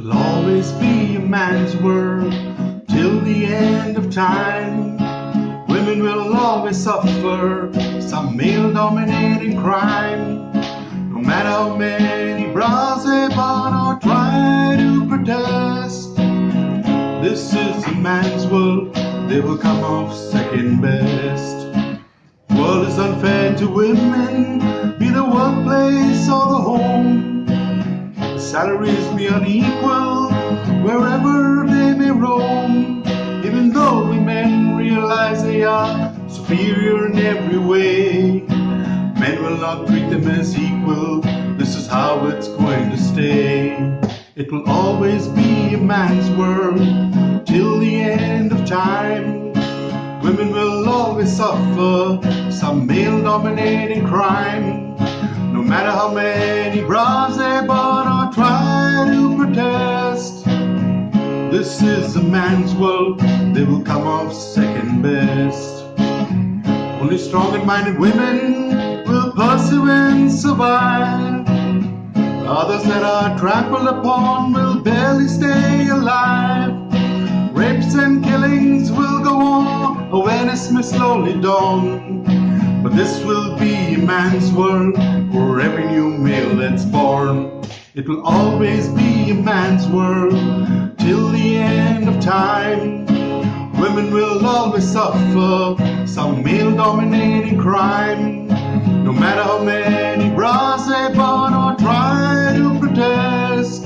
It'll always be a man's world till the end of time. Women will always suffer some male dominating crime. No matter how many bras they burn or try to protest. This is a man's world, they will come off second best. World is unfair to women, be the workplace or the home. Salaries be unequal wherever they may roam. Even though we men realize they are superior in every way, men will not treat them as equal. This is how it's going to stay. It will always be a man's world till the end of time. Women will always suffer some male dominating crime. No matter how many bras they burn This is a man's world, they will come off second best. Only strong and minded women will pursue and survive. Others that are trampled upon will barely stay alive. Rapes and killings will go on, awareness may slowly dawn. But this will be a man's world for every new male that's born. It will always be a man's world till the end of time. Women will always suffer some male dominating crime. No matter how many bras they burn or try to protest.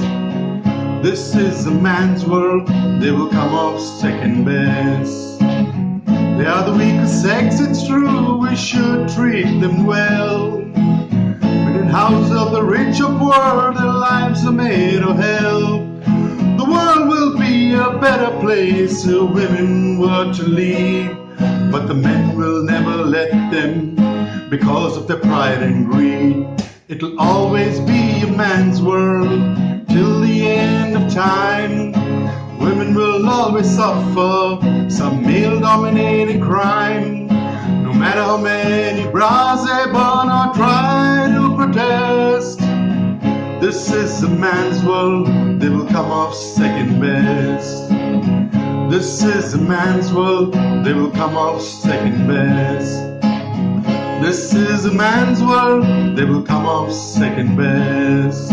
This is a man's world, they will come off second best. They are the weakest sex, it's true, we should treat them well. But in houses of the rich or poor, their lives are made of hell. A better place if women were to lead. But the men will never let them because of their pride and greed. It'll always be a man's world till the end of time. Women will always suffer some male dominated crime. No matter how many bras they burn or try This is a man's world, they will come off second best. This is a man's world, they will come off second best. This is a man's world, they will come off second best.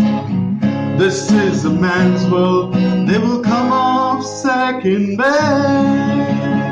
This is a man's world, they will come off second best.